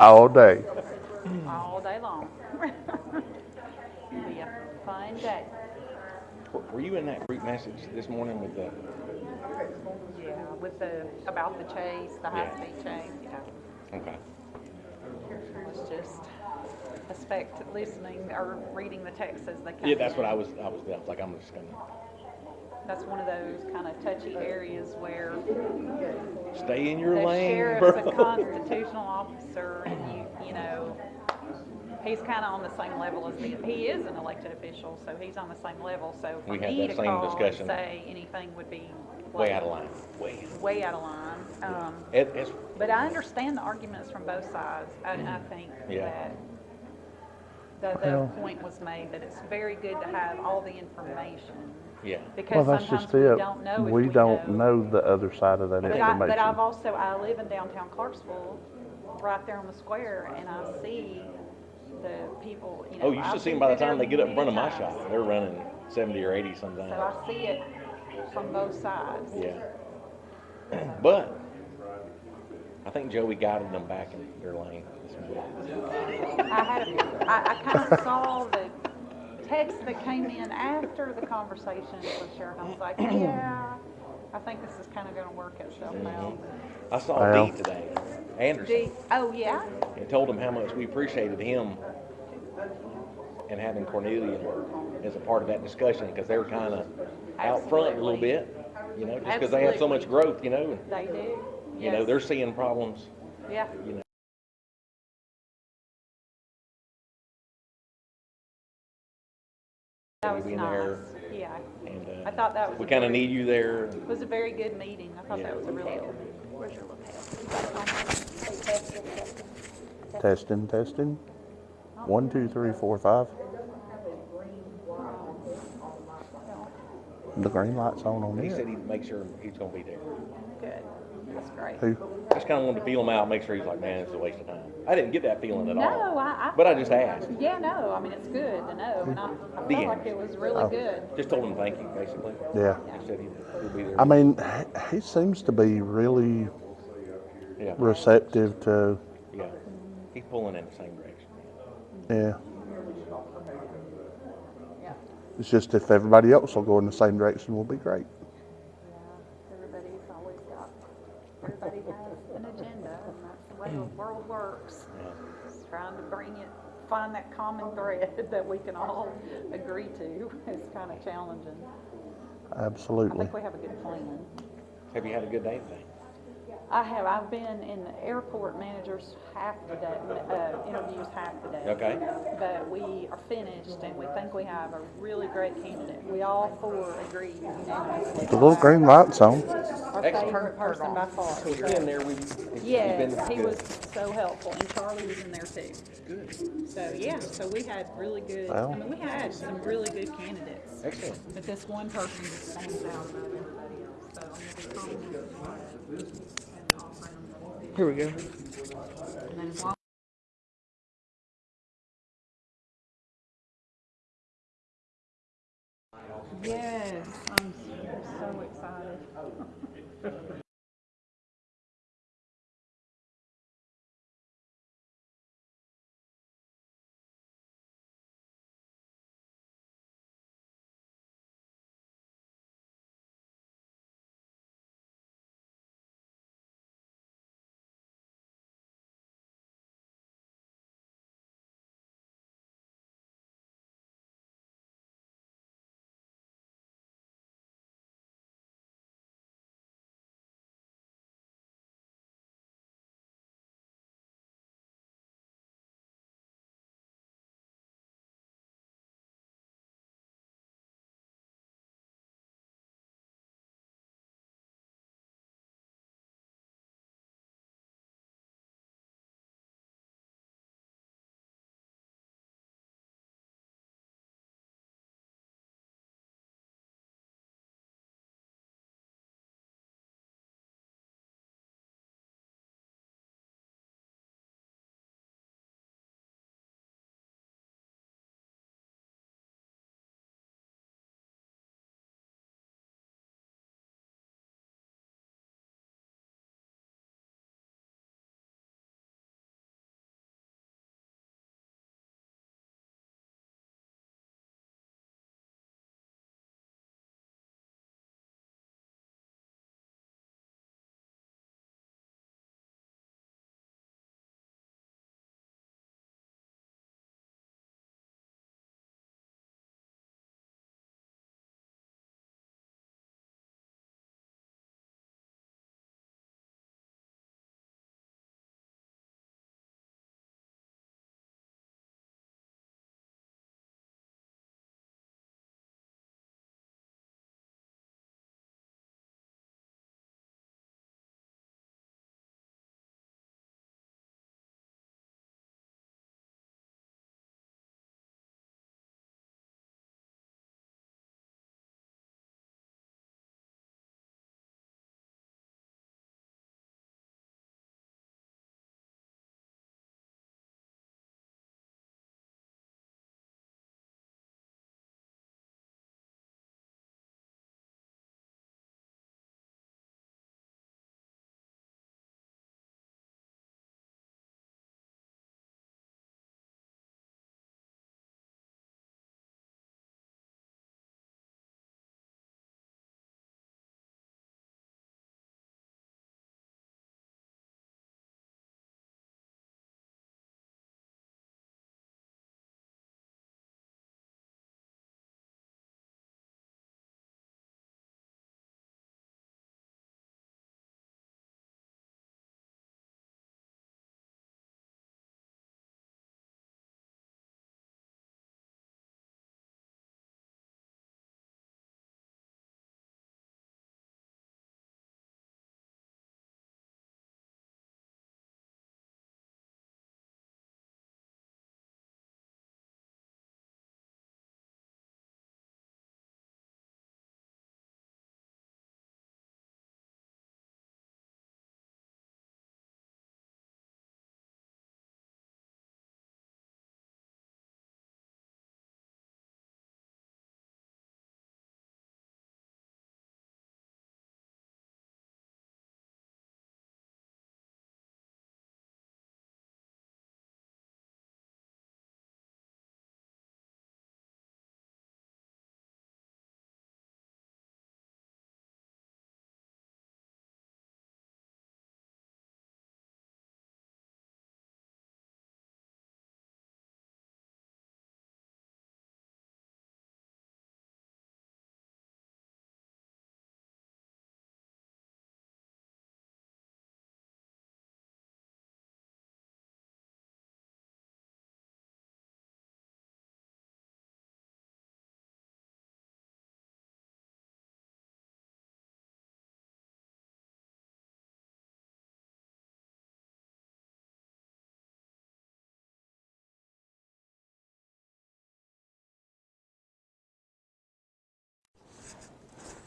all day. all day long. Be a fun day. Were- Were you in that group message this morning with the, Yeah, with the, about the chase, the Yeah. high-speed chase, yeah. okay. It was just, expect listening or reading the text as they come Yeah, that's what. I was, I was, I was like, I'm just gonna That's one of those kind of touchy areas where stay in your the lane, sheriff's a constitutional officer and you, you know, he's kind of on the same level as the, he is an elected official, so he's on the same level, so for We had me that to same call and say anything would be. Way out of line, way. Way out of line. Um, It, it's, but I understand the arguments from both sides. I, I think Yeah. that the, the Well- point was made that it's very good to have all the information. Yeah, Well, that's sometimes just we it. don't know if We don't know the other side of that But I, but I've information. also, I live in downtown Clarksville, right there on the square, and I see the people, you know. oh, you I've should see them by the through time there they get up in front of my many times. shop, they're running seventy or eighty sometimes, So I see it from both sides. yeah. But, I think Joey guided them back in their lane. I had, a- I, I kind of saw the text that came in after the conversation with Sheriff. I was like, yeah, I think this is kind of gonna work itself out. I saw Well- Dee today, Anderson, Do, oh, yeah? and told him how much we appreciated him and having Cornelia as a part of that discussion, because they were kind of out front a little bit, you know, just because they have so much growth, you know, and, They do. you know, Yes. they're seeing problems, Yeah. you know. That was being nice. there. Yeah. And, I uh, thought that was. we a kind of very- need you there. It was a very good meeting. I thought Yeah. that was a really good. Where's your lapel? Testing, testing. One, two, three, four, five. The green light's on on He said here. he'd make sure he's gonna be there. Good. That's great. Who? Just kind of wanted to feel him out, make sure he's like, man, it's a waste of time. I didn't get that feeling at all. No, I, I. But I just asked. Yeah, no, I mean, it's good to know, and I, I The felt like end. it was really Oh. good. Just told him thank you, basically. Yeah. He said he'd, he'd be there. I mean, he seems to be really Yeah, receptive to, yeah. He's pulling in the same direction. yeah. Yeah, It's just if everybody else will go in the same direction, we'll be great. yeah, everybody's always got, everybody has an agenda, and that's the way the world works. Yeah. Just trying to bring it, find that common thread that we can all agree to is kind of challenging. Absolutely. I Absolutely. think we have a good plan. Have you had a good day today? I have, I've been in the airport managers half the day, uh, interviews half the day. Okay. But we are finished and we think we have a really great candidate. We all four agree unanimously. The little green light's on. Our Excellent. favorite person by far. So he's been there, we've. he's- he's Yes, been he good. was so helpful and Charlie was in there too. Good. So, yeah, so we had really good, I mean, we had some really good candidates. Excellent. But this one person just stands out above everybody else, so I'm gonna be calling him tomorrow and offering him the position. Here we go. Yes, I'm so excited.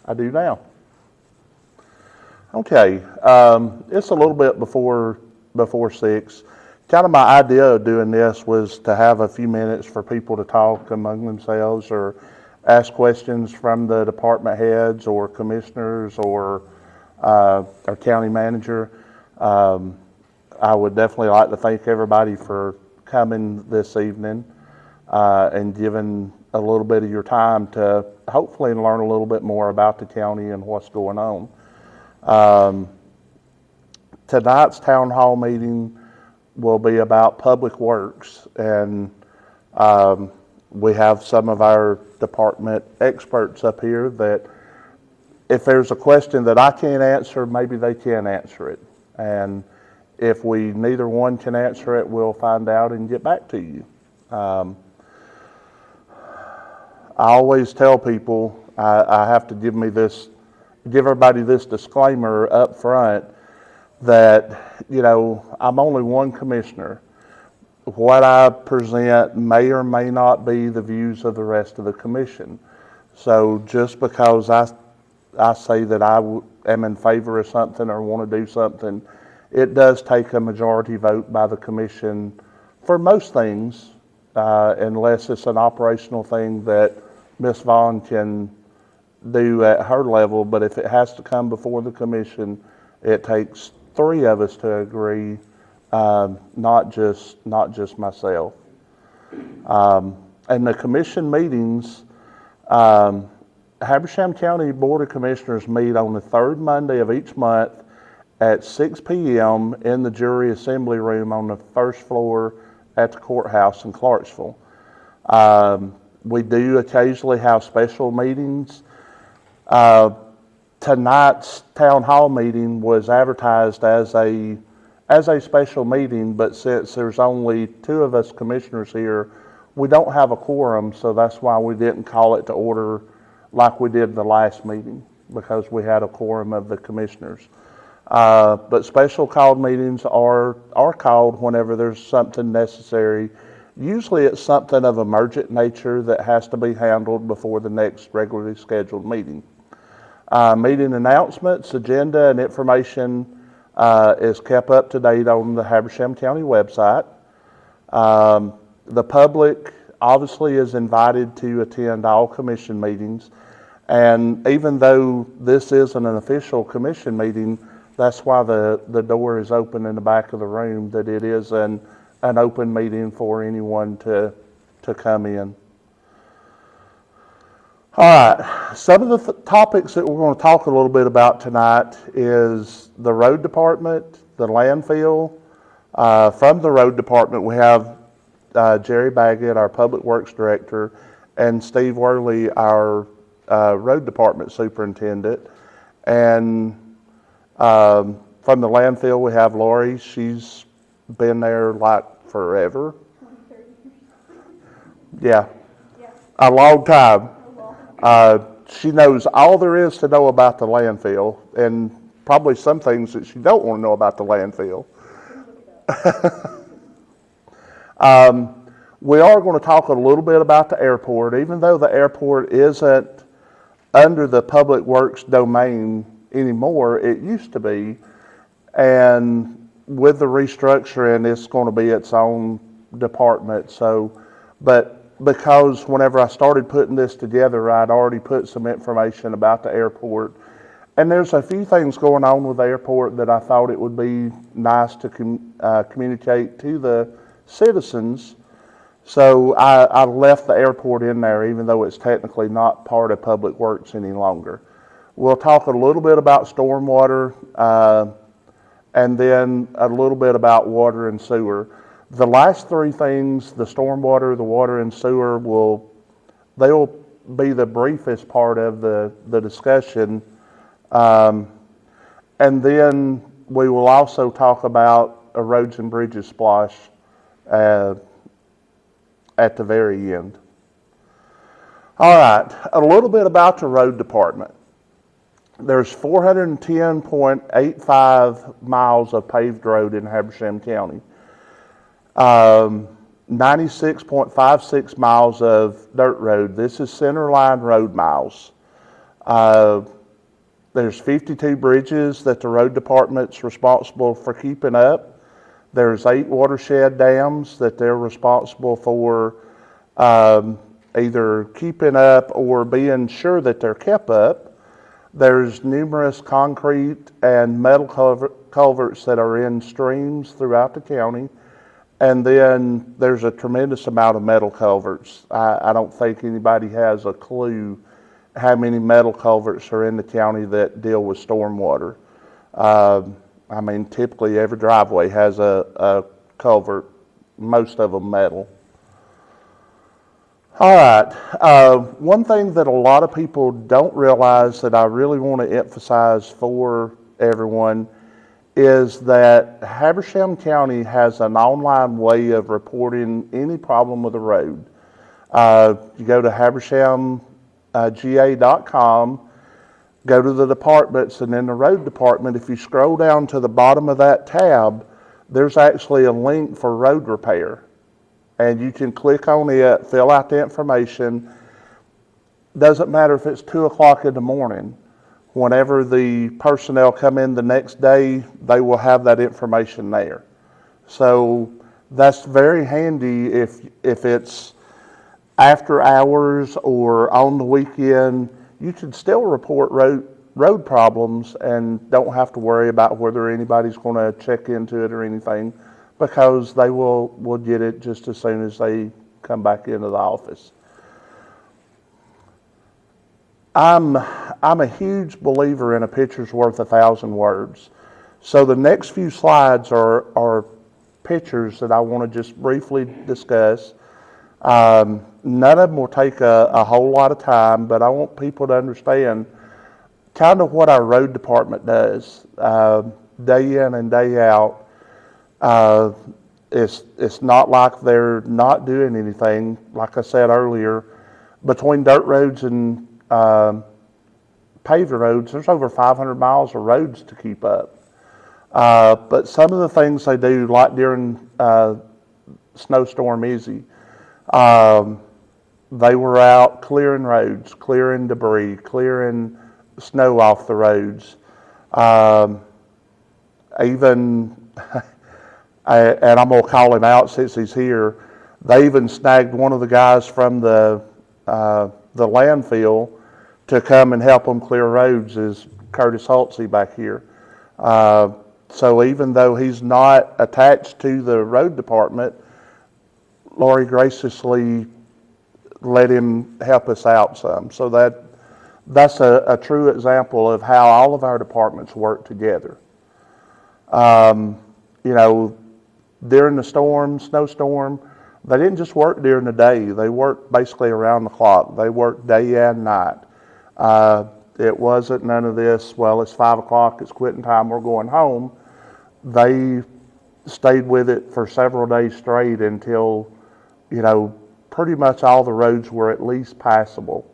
I do now. Okay, um, it's a little bit before, before six. Kind of my idea of doing this was to have a few minutes for people to talk among themselves or ask questions from the department heads or commissioners or, uh, our county manager. Um, I would definitely like to thank everybody for coming this evening, uh, and giving a little bit of your time to hopefully learn a little bit more about the county and what's going on. Um, tonight's town hall meeting will be about public works and, um, we have some of our department experts up here that if there's a question that I can't answer, maybe they can answer it. And if we, neither one can answer it, we'll find out and get back to you. Um, I always tell people, I, I have to give me this, give everybody this disclaimer up front that, you know, I'm only one commissioner. What I present may or may not be the views of the rest of the commission. So just because I, I say that I am in favor of something or want to do something, it does take a majority vote by the commission for most things, uh, unless it's an operational thing that Ms. Vaughn can do at her level. But if it has to come before the commission, it takes three of us to agree, um, not just, not just myself. Um, and the commission meetings, um, Habersham County Board of Commissioners meet on the third Monday of each month at 6 PM in the jury assembly room on the first floor at the courthouse in Clarksville. Um, we do occasionally have special meetings. Uh, tonight's town hall meeting was advertised as a, as a special meeting, but since there's only two of us commissioners here, we don't have a quorum, so that's why we didn't call it to order like we did the last meeting, because we had a quorum of the commissioners. Uh, but special called meetings are, are called whenever there's something necessary. Usually it's something of emergent nature that has to be handled before the next regularly scheduled meeting. Uh, meeting announcements, agenda, and information uh, is kept up to date on the Habersham County website. Um, the public obviously is invited to attend all commission meetings. And even though this isn't an official commission meeting, that's why the, the door is open in the back of the room, that it is an, an open meeting for anyone to, to come in. All right, some of the th- topics that we're going to talk a little bit about tonight is the road department, the landfill. Uh, from the road department, we have uh, Jerry Baggett, our public works director, and Steve Worley, our uh, road department superintendent. And um, from the landfill, we have Lori. She's been there like forever. Yeah, a long time. Uh, she knows all there is to know about the landfill, and probably some things that she don't want to know about the landfill. um, we are going to talk a little bit about the airport, even though the airport isn't under the public works domain anymore. It used to be, and with the restructuring, it's going to be its own department. So, but because whenever I started putting this together, I'd already put some information about the airport. And there's a few things going on with the airport that I thought it would be nice to com- uh, communicate to the citizens. So I, I left the airport in there, even though it's technically not part of Public Works any longer. We'll talk a little bit about stormwater, uh, and then a little bit about water and sewer. The last three things, the stormwater, the water and sewer will, they'll be the briefest part of the, the discussion. Um, and then we will also talk about a roads and bridges SPLOST uh, at the very end. All right, a little bit about the road department. There's 410.85 miles of paved road in Habersham County. Um, 96.56 miles of dirt road. This is centerline road miles. Uh, There's 52 bridges that the road department's responsible for keeping up. There's eight watershed dams that they're responsible for um, either keeping up or being sure that they're kept up. There's numerous concrete and metal culver- culverts that are in streams throughout the county. And then there's a tremendous amount of metal culverts. I, I don't think anybody has a clue how many metal culverts are in the county that deal with stormwater. Um, I mean, typically every driveway has a, a culvert, most of them metal. All right. Uh, one thing that a lot of people don't realize that I really want to emphasize for everyone is that Habersham County has an online way of reporting any problem with a road. Uh, you go to habershamga.com, go to the departments, and in the road department, if you scroll down to the bottom of that tab, there's actually a link for road repair and you can click on it, fill out the information. Doesn't matter if it's two o'clock in the morning. Whenever the personnel come in the next day, they will have that information there. So that's very handy if, if it's after hours or on the weekend. You can still report road, road problems and don't have to worry about whether anybody's going to check into it or anything because they will, will get it just as soon as they come back into the office. I'm, I'm a huge believer in a picture's worth a thousand words. So the next few slides are, are pictures that I want to just briefly discuss. Um, none of them will take a, a whole lot of time, but I want people to understand kind of what our road department does uh, day in and day out. Uh, it's, it's not like they're not doing anything. Like I said earlier, between dirt roads and um, paved roads, there's over 500 miles of roads to keep up. Uh, but some of the things they do, like during uh, snowstorm Izzy, um, they were out clearing roads, clearing debris, clearing snow off the roads. Um, even, and I'm gonna call him out since he's here. They even snagged one of the guys from the uh, the landfill to come and help them clear roads. Is Curtis Halsey back here? Uh, so even though he's not attached to the road department, Lori graciously let him help us out some. So that that's a, a true example of how all of our departments work together. Um, you know, during the storm, snowstorm, they didn't just work during the day. They worked basically around the clock. They worked day and night. Uh, it wasn't none of this, well, it's five o'clock, it's quitting time, we're going home. They stayed with it for several days straight until, you know, pretty much all the roads were at least passable.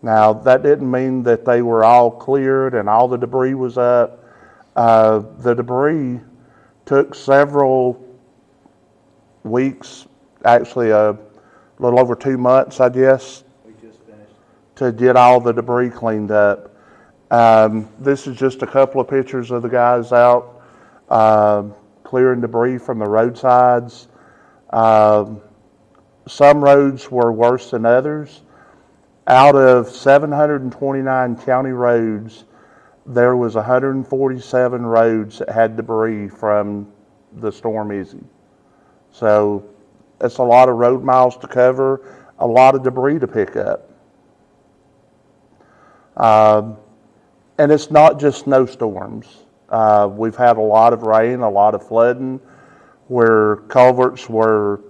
Now, that didn't mean that they were all cleared and all the debris was up. Uh, the debris took several weeks, actually a little over two months, I guess, We just to get all the debris cleaned up. Um, this is just a couple of pictures of the guys out um, clearing debris from the roadsides. Um, some roads were worse than others. Out of 729 county roads, there was 147 roads that had debris from the storm Izzy. So it's a lot of road miles to cover, a lot of debris to pick up. Um, and it's not just snowstorms. Uh, we've had a lot of rain, a lot of flooding, where culverts were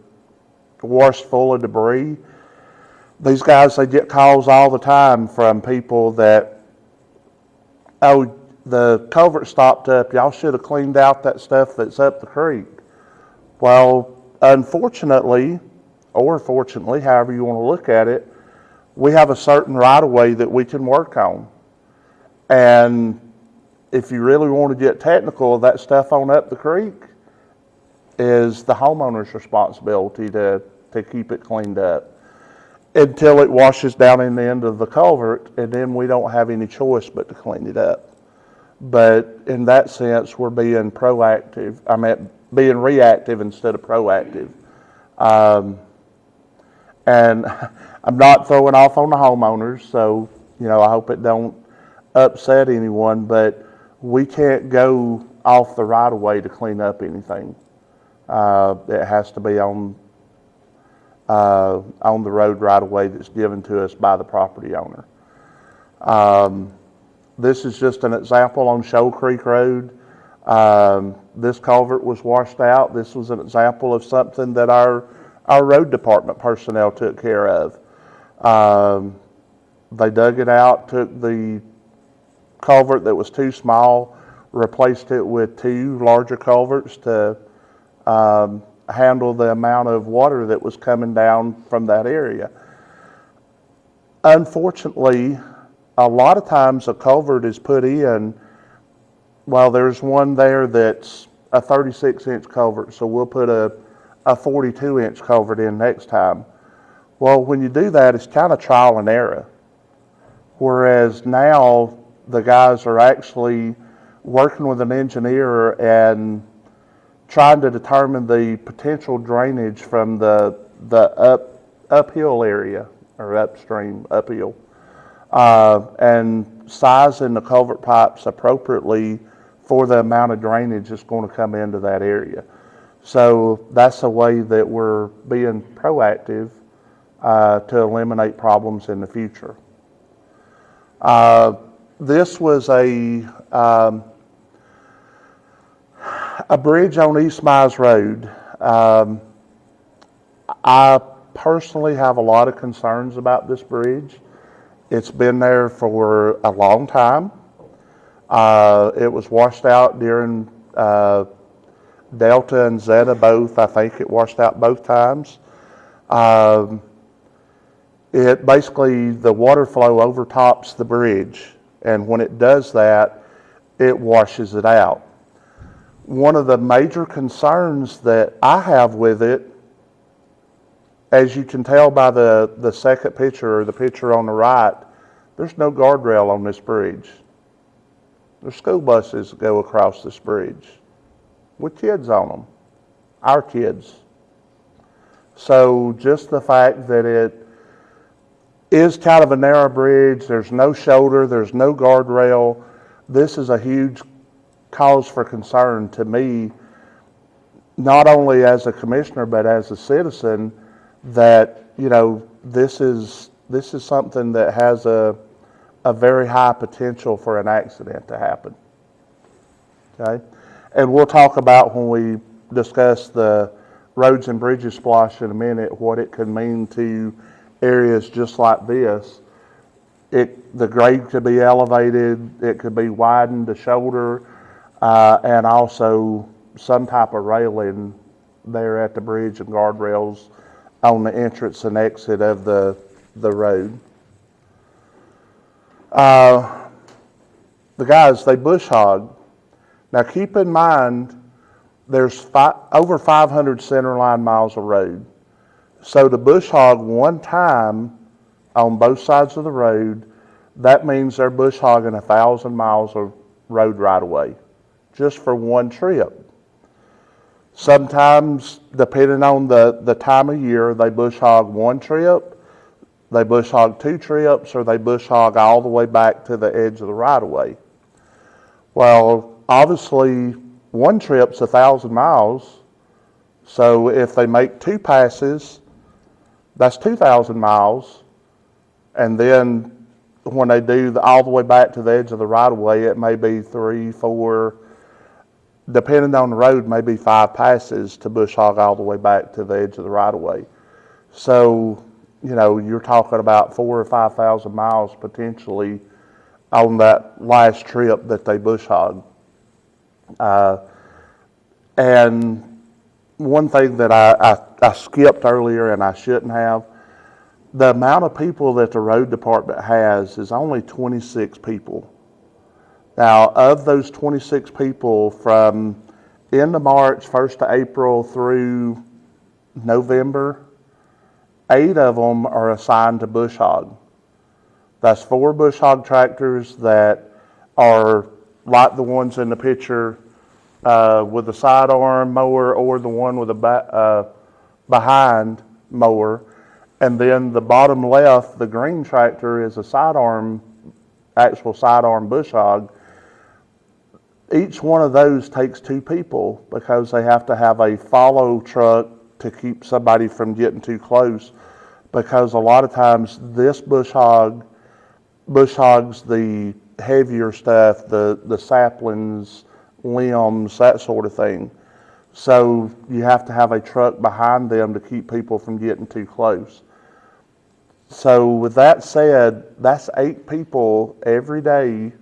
washed full of debris. These guys, they get calls all the time from people that, oh, the culvert stopped up. Y'all should have cleaned out that stuff that's up the creek. Well, unfortunately, or fortunately, however you want to look at it, we have a certain right of way that we can work on. And if you really want to get technical, that stuff on up the creek is the homeowner's responsibility to, to keep it cleaned up. Until it washes down in the end of the culvert, and then we don't have any choice but to clean it up. But in that sense, we're being proactive, I mean, being reactive instead of proactive. Um, and I'm not throwing off on the homeowners, so, you know, I hope it don't upset anyone, but we can't go off the right of way to clean up anything. Uh, it has to be on, uh, on the road right of way that's given to us by the property owner. Um, this is just an example on Shoal Creek Road. Um, this culvert was washed out. This was an example of something that our, our road department personnel took care of. Um, they dug it out, took the culvert that was too small, replaced it with two larger culverts to um, handle the amount of water that was coming down from that area. Unfortunately, a lot of times a culvert is put in, well, there's one there that's a 36 inch culvert, so we'll put a, a 42 inch culvert in next time. Well, when you do that, it's kind of trial and error. Whereas now the guys are actually working with an engineer and trying to determine the potential drainage from the, the up, uphill area or upstream, uphill. Uh, and sizing the culvert pipes appropriately for the amount of drainage that's going to come into that area. So that's a way that we're being proactive uh, to eliminate problems in the future. Uh, this was a um, a bridge on East Mize Road. Um, I personally have a lot of concerns about this bridge. It's been there for a long time. Uh, it was washed out during uh, Delta and Zeta both. I think it washed out both times. Um, it basically, the water flow overtops the bridge. And when it does that, it washes it out. One of the major concerns that I have with it, as you can tell by the, the second picture or the picture on the right, there's no guardrail on this bridge. There's school buses that go across this bridge with kids on them, our kids. So just the fact that it is kind of a narrow bridge, there's no shoulder, there's no guardrail, this is a huge cause for concern to me, not only as a commissioner, but as a citizen, that, you know, this is, this is something that has a, a very high potential for an accident to happen. Okay? And we'll talk about when we discuss the roads and bridges SPLOST in a minute, what it could mean to areas just like this. It, the grade could be elevated, it could be widened to shoulder, uh, and also some type of railing there at the bridge and guardrails on the entrance and exit of the, the road. Uh, the guys, they bush hog. Now keep in mind, there's fi- over 500 centerline miles of road. So to bush hog one time on both sides of the road, that means they're bush hogging a thousand miles of road right away, just for one trip. Sometimes, depending on the, the time of year, they bush hog one trip, they bush hog two trips, or they bush hog all the way back to the edge of the right of way. Well, obviously, one trip's a thousand miles. So if they make two passes, that's 2,000 miles. And then when they do the, all the way back to the edge of the right of way, it may be three, four, depending on the road, maybe five passes to bush hog all the way back to the edge of the right of way. So, you know, you're talking about four or 5,000 miles potentially on that last trip that they bush hog. Uh, and one thing that I, I, I skipped earlier and I shouldn't have, the amount of people that the road department has is only 26 people. Now, of those 26 people from end of March, 1st to April through November, eight of them are assigned to bush hog. That's four bush hog tractors that are like the ones in the picture uh, with the sidearm mower or the one with ba- uh, behind mower. And then the bottom left, the green tractor is a sidearm, actual sidearm bush hog. Each one of those takes two people because they have to have a follow truck to keep somebody from getting too close. Because a lot of times this bush hog bush hogs the heavier stuff, the, the saplings, limbs, that sort of thing. So you have to have a truck behind them to keep people from getting too close. So with that said, that's eight people every day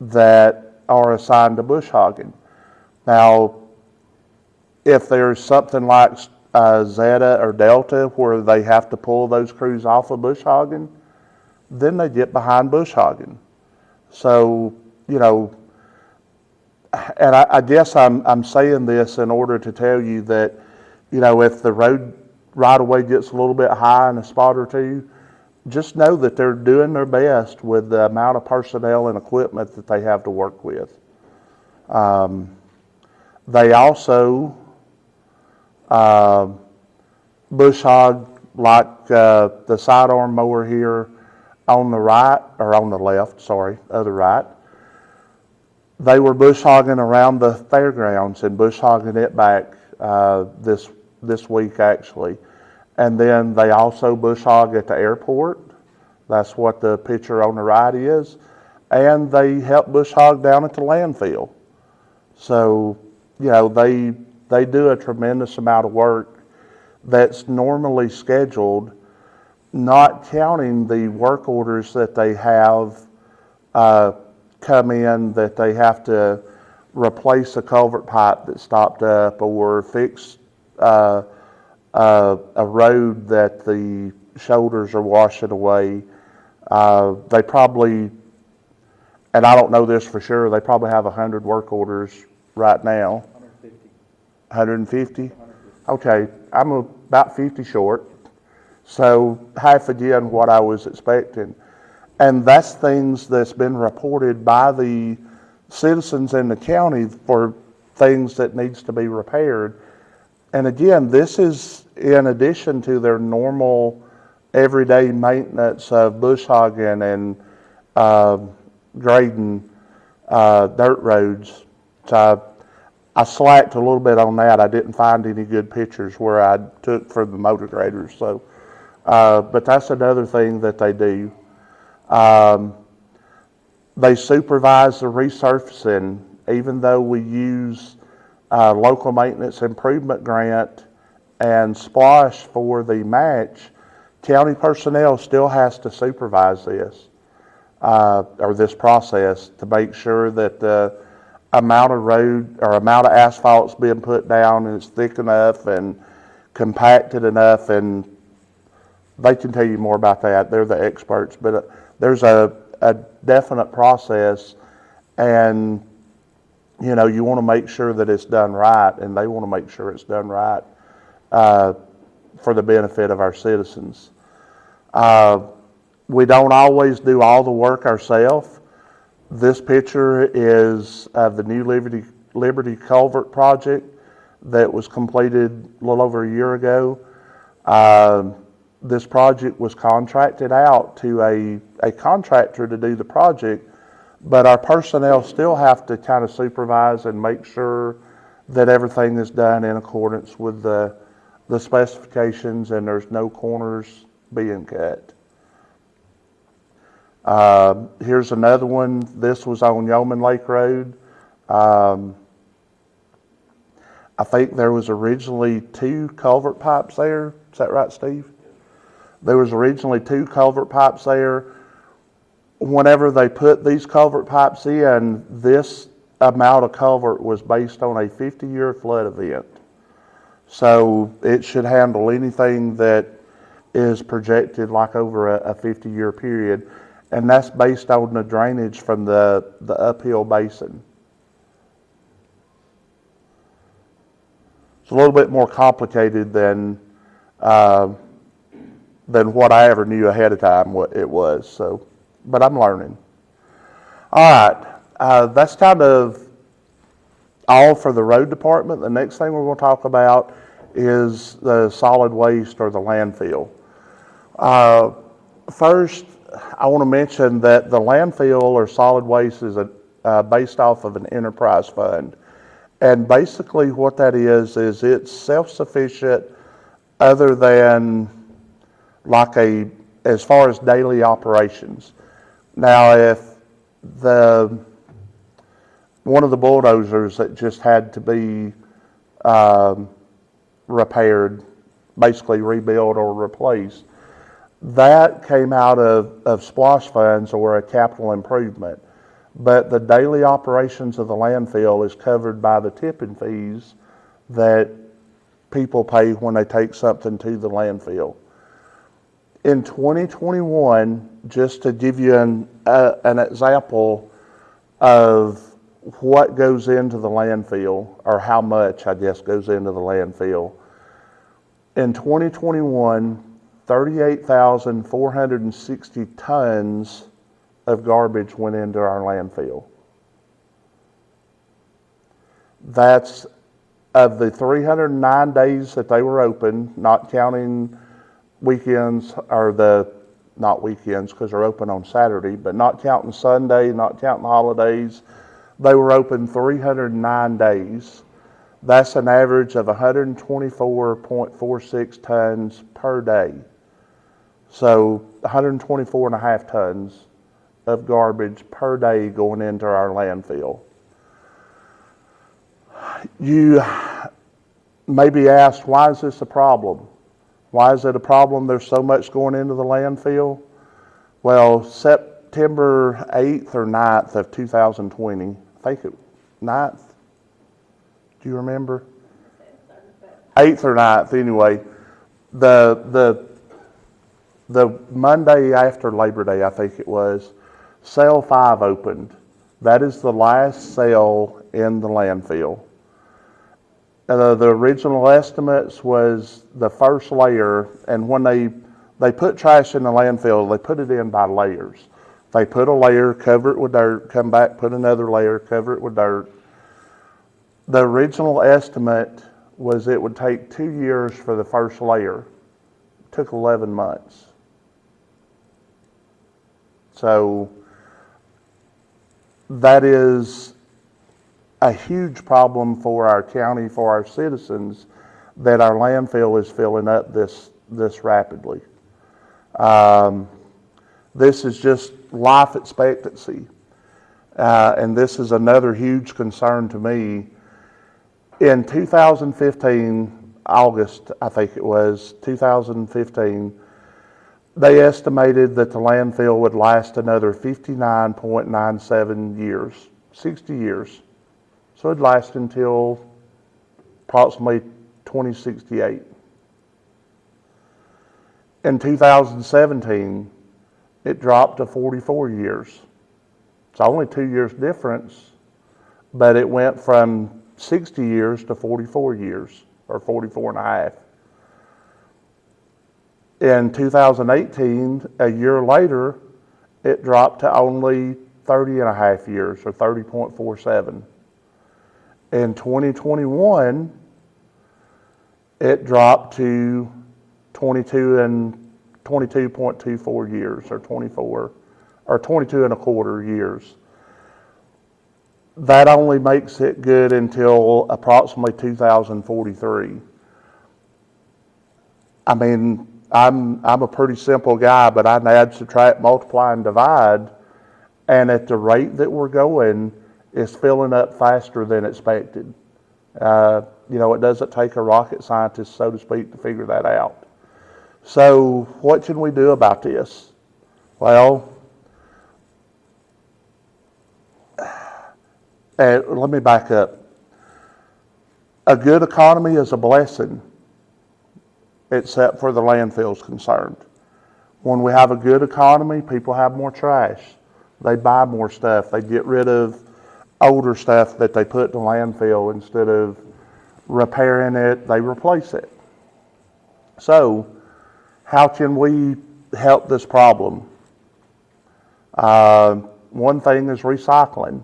that are assigned to bush hogging. Now, if there's something like uh, Zeta or Delta where they have to pull those crews off of bush hogging, then they get behind bush hogging. So, you know, and I, I guess I'm, I'm saying this in order to tell you that, you know, if the road right away gets a little bit high in a spot or two, just know that they're doing their best with the amount of personnel and equipment that they have to work with. Um, they also uh, bush hog like uh, the sidearm mower here on the right, or on the left, sorry, other right. They were bush hogging around the fairgrounds and bush hogging it back uh, this this week actually, and then they also bush hog at the airport. That's what the picture on the right is, and they help bush hog down at the landfill. So, you know, they they do a tremendous amount of work that's normally scheduled not counting the work orders that they have uh, come in that they have to replace a culvert pipe that stopped up or fix uh, uh, a road that the shoulders are washing away. Uh, they probably, and I don't know this for sure, they probably have 100 work orders right now. 150? Okay, I'm about 50 short. So half again what I was expecting. And that's things that's been reported by the citizens in the county for things that needs to be repaired. And again, this is in addition to their normal everyday maintenance of bush hogging and uh, grading uh, dirt roads. So I, I slacked a little bit on that. I didn't find any good pictures where I took for the motor graders. So uh, but that's another thing that they do. Um, they supervise the resurfacing, even though we use uh, local maintenance improvement grant and SPLOST for the match. County personnel still has to supervise this uh, or this process to make sure that the amount of road or amount of asphalt's being put down and it's thick enough and compacted enough and they can tell you more about that. They're the experts, but uh, there's a, a definite process, and you know you want to make sure that it's done right, and they want to make sure it's done right uh, for the benefit of our citizens. Uh, we don't always do all the work ourselves. This picture is of the new Liberty Liberty Culvert project that was completed a little over a year ago. Um, this project was contracted out to a, a contractor to do the project, but our personnel still have to kind of supervise and make sure that everything is done in accordance with the, the specifications and there's no corners being cut. Uh, here's another one. This was on Yeoman Lake Road. Um, I think there was originally two culvert pipes there. Is that right, Steve? There was originally two culvert pipes there. Whenever they put these culvert pipes in, this amount of culvert was based on a 50-year flood event. So it should handle anything that is projected like over a, a 50-year period. And that's based on the drainage from the, the uphill basin. It's a little bit more complicated than uh, than what I ever knew ahead of time what it was. So, but I'm learning. All right, uh, that's kind of all for the road department. The next thing we're going to talk about is the solid waste or the landfill. Uh, First, I want to mention that the landfill or solid waste is a, uh, based off of an enterprise fund. And basically what that is, is it's self-sufficient other than like a, as far as daily operations. Now, if the, one of the bulldozers that just had to be, um, repaired, basically rebuilt or replaced, that came out of, of SPLOST funds or a capital improvement. But the daily operations of the landfill is covered by the tipping fees that people pay when they take something to the landfill. In 2021, just to give you an, uh, an example of what goes into the landfill, or how much, I guess, goes into the landfill. In 2021, 38,460 tons of garbage went into our landfill. That's of the 309 days that they were open, not counting weekends or the, not weekends because they're open on Saturday, but not counting Sunday, not counting holidays. They were open 309 days. That's an average of 124.46 tons per day. So 124 and a half tons of garbage per day going into our landfill. You may be asked, why is this a problem? Why is it a problem there's so much going into the landfill? Well, September 8th or 9th of 2020, I think it, 9th? Do you remember? 8th or 9th, anyway. The, the the Monday after Labor Day, I think it was, cell five opened. That is the last cell in the landfill. Uh, the original estimates was the first layer, and when they they put trash in the landfill, they put it in by layers. They put a layer, cover it with dirt, come back, put another layer, cover it with dirt. The original estimate was it would take two years for the first layer. It took 11 months. So that is a huge problem for our county, for our citizens, that our landfill is filling up this, this rapidly. Um, this is just life expectancy. Uh, and this is another huge concern to me. In 2015, August, I think it was, 2015, they estimated that the landfill would last another 59.97 years, 60 years. So it'd last until approximately 2068. In 2017, it dropped to 44 years. It's only two years difference, but it went from 60 years to 44 years, or 44 and a half. In 2018, a year later, it dropped to only 30 and a half years, or 30.47. In 2021, it dropped to 22 and 22.24 years, or 24, or 22 and a quarter years. That only makes it good until approximately 2043. I mean, I'm, I'm a pretty simple guy, but I add, subtract, multiply, and divide. And at the rate that we're going, it's filling up faster than expected. Uh, you know, it doesn't take a rocket scientist, so to speak, to figure that out. So, what can we do about this? Well, uh, let me back up. A good economy is a blessing except for the landfills concerned. When we have a good economy, people have more trash. They buy more stuff. They get rid of older stuff that they put in the landfill instead of repairing it, they replace it. So, how can we help this problem? Uh, one thing is recycling.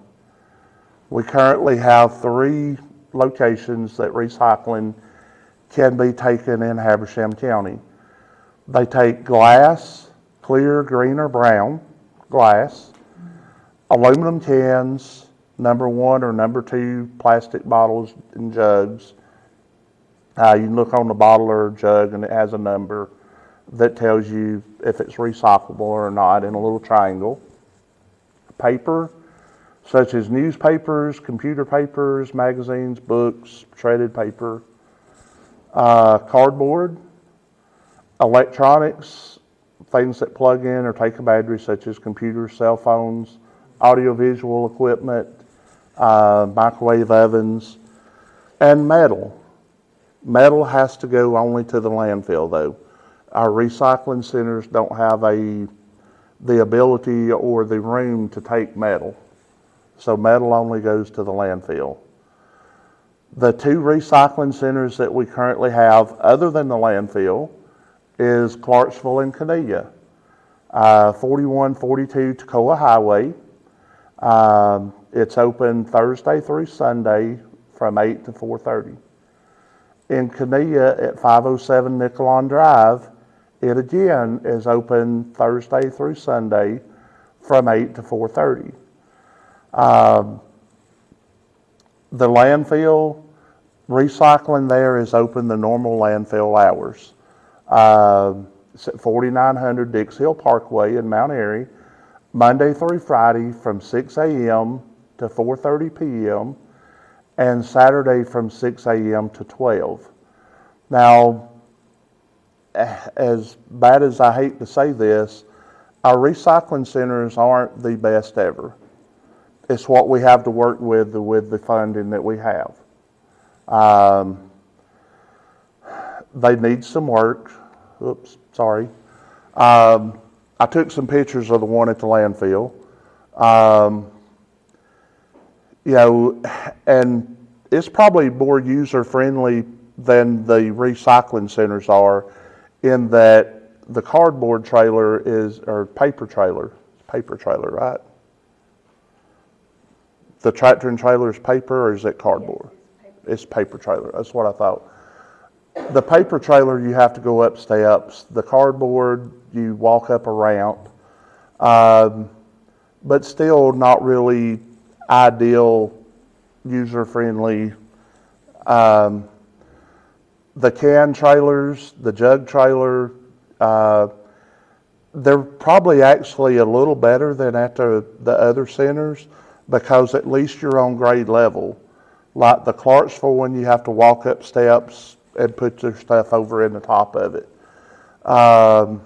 We currently have three locations that recycling can be taken in Habersham County. They take glass, clear, green, or brown glass, aluminum cans, number one or number two plastic bottles and jugs. Uh, you can look on the bottle or jug and it has a number that tells you if it's recyclable or not in a little triangle. Paper, such as newspapers, computer papers, magazines, books, shredded paper, uh, cardboard, electronics, things that plug in or take a battery, such as computers, cell phones, audiovisual equipment, uh, microwave ovens, and metal. Metal has to go only to the landfill, though. Our recycling centers don't have a, the ability or the room to take metal. So metal only goes to the landfill. The two recycling centers that we currently have, other than the landfill, is Clarksville and Cornelia. Uh, 4142 Toccoa Highway. Um, it's open Thursday through Sunday from 8 to 4:30. In Cornelia at 507 Nicolon Drive, it again is open Thursday through Sunday from 8 to 4:30. Um, The landfill, recycling there is open the normal landfill hours. Um, It's at 4900 Dix Hill Parkway in Mount Airy, Monday through Friday from 6 a.m. to 4:30 p.m. and Saturday from 6 a.m. to 12. Now, eh, as bad as I hate to say this, our recycling centers aren't the best ever. It's what we have to work with, with the funding that we have. Um, they need some work. Oops, sorry. Um, I took some pictures of the one at the landfill. Um, you know, and it's probably more user-friendly than the recycling centers are in that the cardboard trailer is, or paper trailer, paper trailer, right? The tractor and trailer is paper or is it cardboard? It's paper trailer, that's what I thought. The paper trailer, you have to go up steps. The cardboard, you walk up a ramp. Um, but still not really ideal, user-friendly. Um, the can trailers, the jug trailer, uh, they're probably actually a little better than at the, the other centers because at least you're on grade level. Like the Clarksville one, you have to walk up steps and put your stuff over in the top of it. Um,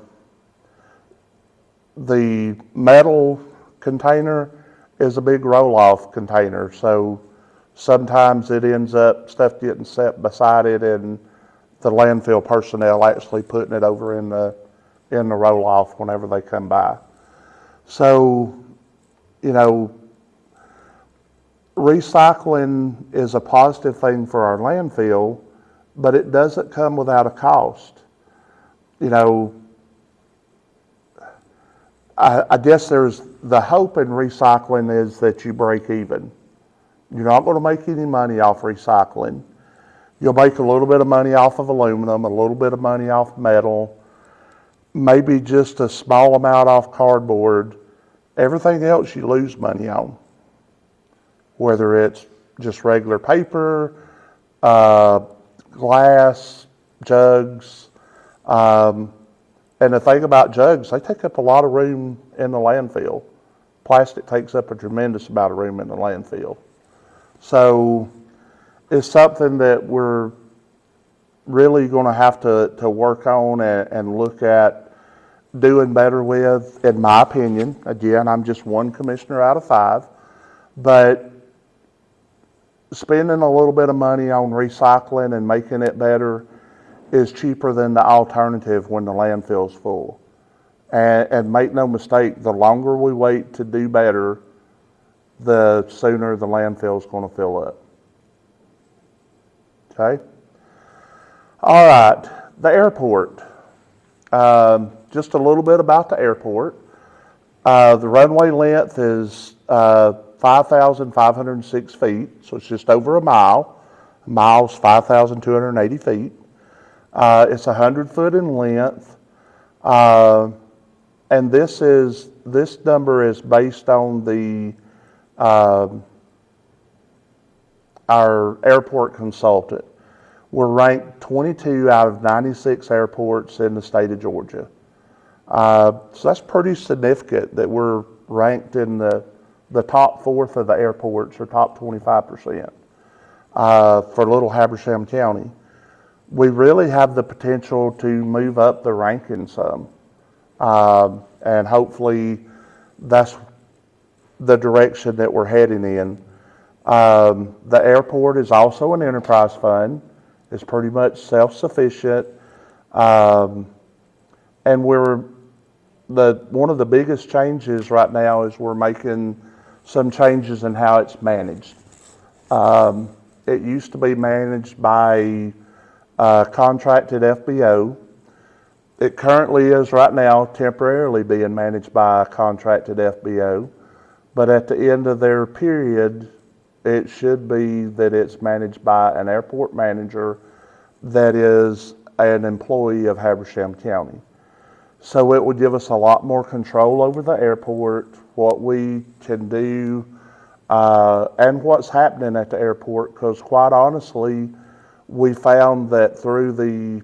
the metal container is a big roll-off container, so sometimes it ends up, stuff getting set beside it and the landfill personnel actually putting it over in the, in the roll-off whenever they come by. So, you know, recycling is a positive thing for our landfill, but it doesn't come without a cost. You know, I, I guess there's, the hope in recycling is that you break even. You're not gonna make any money off recycling. You'll make a little bit of money off of aluminum, a little bit of money off metal, maybe just a small amount off cardboard. Everything else you lose money on. Whether it's just regular paper, uh, glass, jugs. Um, and the thing about jugs, they take up a lot of room in the landfill. Plastic takes up a tremendous amount of room in the landfill. So it's something that we're really going to have to, to work on and, and look at doing better with, in my opinion. Again, I'm just one commissioner out of five. But spending a little bit of money on recycling and making it better is cheaper than the alternative when the landfill's full. And, and make no mistake, the longer we wait to do better, the sooner the landfill's gonna fill up. Okay? All right, the airport. um, just a little bit about the airport. Uh, the runway length is uh, 5,506 feet, so it's just over a mile. Mile's 5,280 feet. Uh, it's 100 foot in length. Uh, and this is this number is based on the um, our airport consultant. We're ranked 22 out of 96 airports in the state of Georgia. Uh, so that's pretty significant that we're ranked in the, the top fourth of the airports or top 25% uh, for Little Habersham County. We really have the potential to move up the ranking some. Um, and hopefully that's the direction that we're heading in. Um, the airport is also an enterprise fund. It's pretty much self-sufficient. Um, and we're, the, one of the biggest changes right now is we're making some changes in how it's managed. Um, it used to be managed by uh, contracted FBO. It currently is right now temporarily being managed by a contracted FBO. But at the end of their period, it should be that it's managed by an airport manager that is an employee of Habersham County. So it would give us a lot more control over the airport, what we can do, uh, and what's happening at the airport. Because quite honestly, we found that through the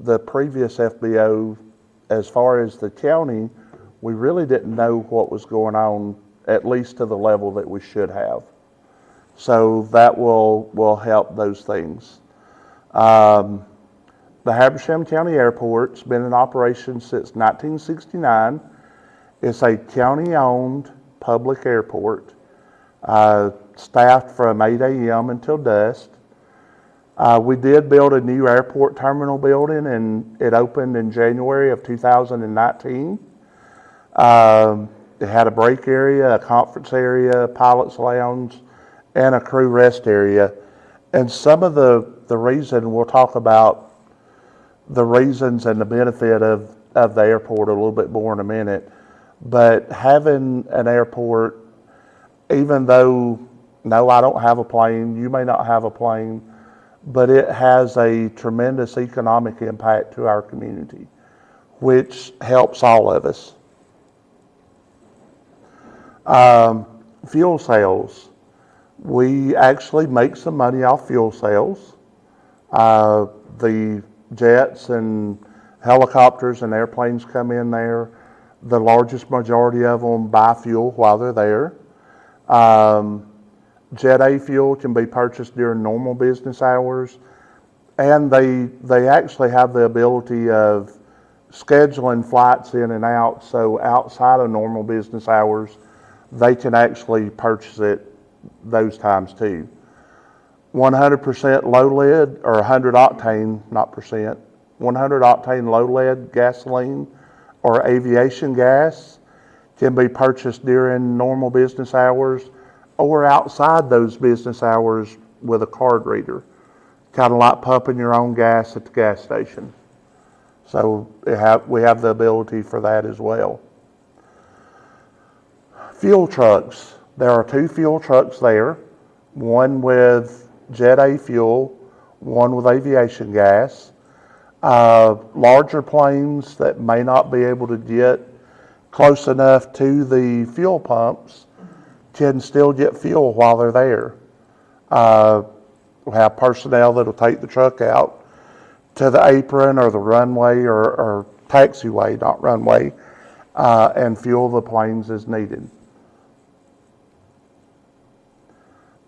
the previous FBO, as far as the county, we really didn't know what was going on, at least to the level that we should have. So that will will help those things. Um, the Habersham County Airport's been in operation since 1969. It's a county-owned public airport, uh, staffed from 8 a.m. until dusk. Uh, we did build a new airport terminal building, and it opened in January of 2019. Um, it had a break area, a conference area, pilot's lounge, and a crew rest area. And some of the, the reason we'll talk about the reasons and the benefit of, of the airport a little bit more in a minute. But having an airport, even though, no, I don't have a plane, you may not have a plane, but it has a tremendous economic impact to our community, which helps all of us. Um, fuel sales. We actually make some money off fuel sales. Uh, the jets and helicopters and airplanes come in there. The largest majority of them buy fuel while they're there. Um, Jet A fuel can be purchased during normal business hours. And they, they actually have the ability of scheduling flights in and out. So outside of normal business hours, they can actually purchase it those times too. 100% low lead or 100 octane, not percent, 100 octane low lead gasoline or aviation gas can be purchased during normal business hours or outside those business hours with a card reader. Kind of like pumping your own gas at the gas station. So we have, we have the ability for that as well. Fuel trucks. There are two fuel trucks there, one with Jet A fuel, one with aviation gas. Uh, larger planes that may not be able to get close enough to the fuel pumps can still get fuel while they're there. Uh, we have personnel that'll take the truck out to the apron or the runway or, or taxiway, not runway, uh, and fuel the planes as needed.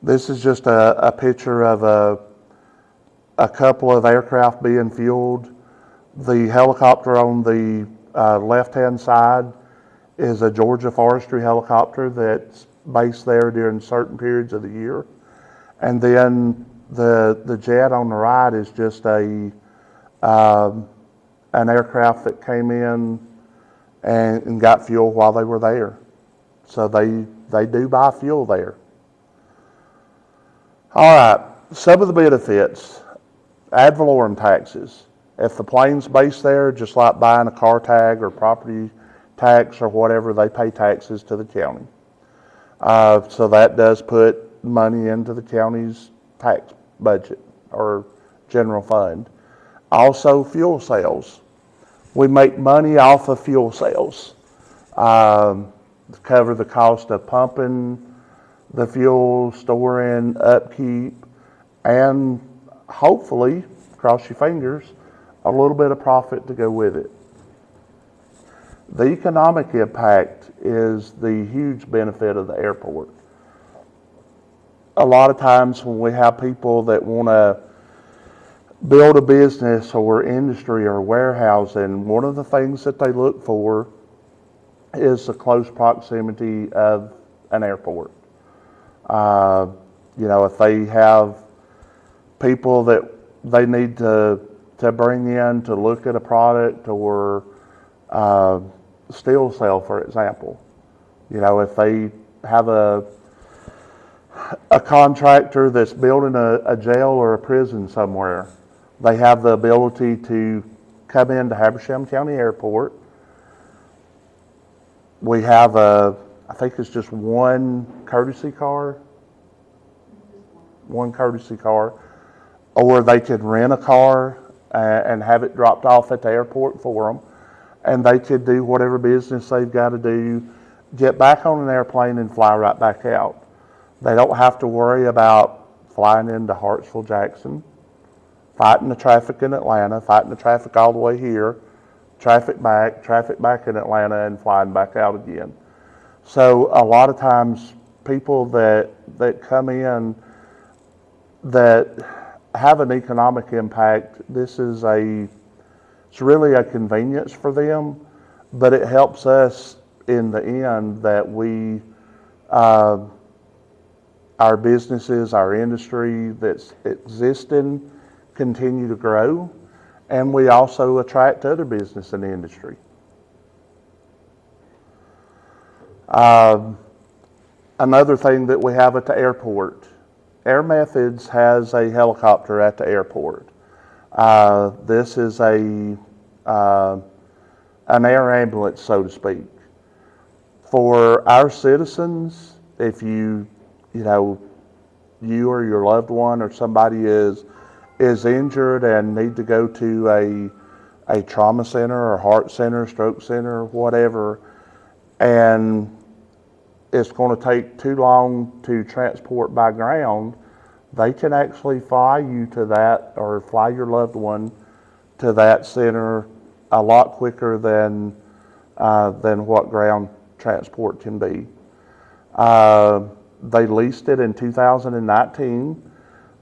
This is just a, a picture of a, a couple of aircraft being fueled. The helicopter on the uh, left-hand side is a Georgia Forestry helicopter that's based there during certain periods of the year. And then the, the jet on the right is just a, um, an aircraft that came in and, and got fuel while they were there. So they, they do buy fuel there. All right, some of the benefits, ad valorem taxes. If the plane's based there, just like buying a car tag or property tax or whatever, they pay taxes to the county. Uh, so that does put money into the county's tax budget or general fund. Also, fuel sales. We make money off of fuel sales. Um, to cover the cost of pumping the fuel, storing, upkeep, and hopefully, cross your fingers, a little bit of profit to go with it. The economic impact is the huge benefit of the airport. A lot of times when we have people that want to build a business or industry or warehousing, one of the things that they look for is the close proximity of an airport. Uh, you know, if they have people that they need to to bring in to look at a product or uh, Steelcell, for example. You know, if they have a a contractor that's building a, a jail or a prison somewhere, they have the ability to come into Habersham County Airport. We have a, I think it's just one courtesy car, one courtesy car, or they could rent a car uh, and have it dropped off at the airport for them, and they could do whatever business they've got to do, get back on an airplane and fly right back out. They don't have to worry about flying into Hartsfield, Jackson, fighting the traffic in Atlanta, fighting the traffic all the way here, traffic back, traffic back in Atlanta, and flying back out again. So a lot of times, people that that come in that have an economic impact, this is a it's really a convenience for them, but it helps us in the end that we. Uh, our businesses, our industry that's existing continue to grow, and we also attract other business and industry. Um, another thing that we have at the airport, Air Methods has a helicopter at the airport. Uh, this is a uh, an air ambulance, so to speak. For our citizens, if you you know, you or your loved one or somebody is is injured and need to go to a a trauma center or heart center, stroke center, whatever, and it's going to take too long to transport by ground, they can actually fly you to that or fly your loved one to that center a lot quicker than uh, than what ground transport can be. Uh, they leased it in 2019.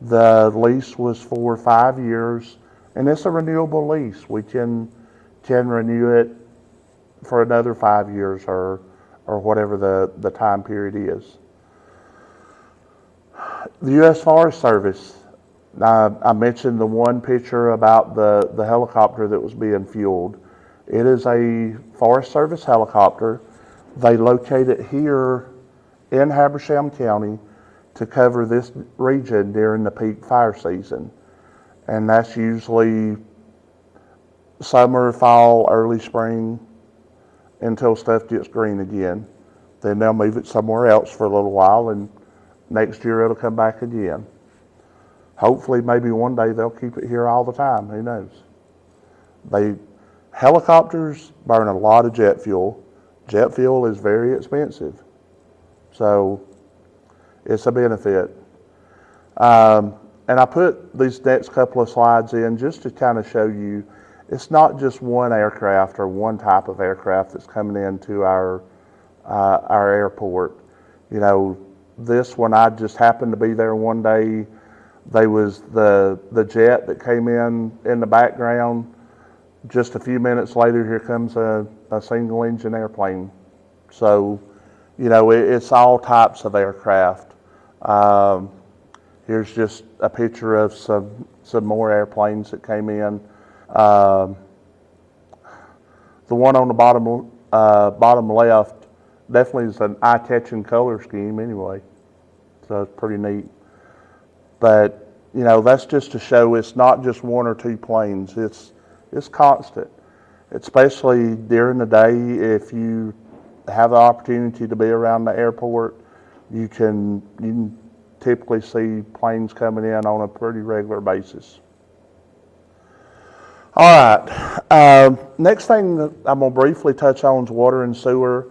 The lease was for five years, and it's a renewable lease. We can can renew it for another five years or or whatever the, the time period is. The U.S. Forest Service. I, I mentioned the one picture about the, the helicopter that was being fueled. It is a Forest Service helicopter. They locate it here in Habersham County to cover this region during the peak fire season. And that's usually summer, fall, early spring until stuff gets green again. Then they'll move it somewhere else for a little while and next year it'll come back again. Hopefully, maybe one day they'll keep it here all the time. Who knows? They helicopters burn a lot of jet fuel. Jet fuel is very expensive. So it's a benefit. Um, and I put these next couple of slides in just to kind of show you it's not just one aircraft or one type of aircraft that's coming into our uh, our airport. You know, this one I just happened to be there one day. There was the the jet that came in in the background. Just a few minutes later, here comes a, a single engine airplane. So you know, it, it's all types of aircraft. Um, here's just a picture of some some more airplanes that came in. Um, the one on the bottom uh, bottom left definitely is an eye-catching color scheme anyway, so it's pretty neat. But you know, that's just to show it's not just one or two planes. It's It's constant, especially during the day. If you have the opportunity to be around the airport, you can, you can typically see planes coming in on a pretty regular basis. All right, um, next thing I'm gonna briefly touch on is water and sewer.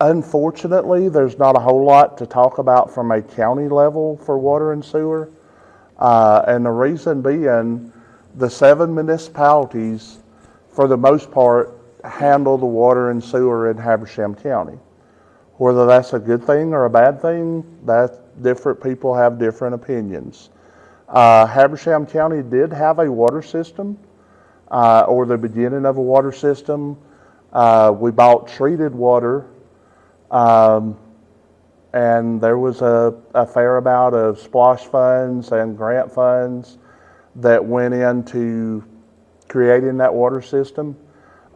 Unfortunately, there's not a whole lot to talk about from a county level for water and sewer. Uh, and the reason being, the seven municipalities, for the most part, handle the water and sewer in Habersham County. Whether that's a good thing or a bad thing, that different people have different opinions. Uh, Habersham County did have a water system, uh, or the beginning of a water system. Uh, we bought treated water, um, and there was a, a fair amount of SPLOST funds and grant funds that went into creating that water system.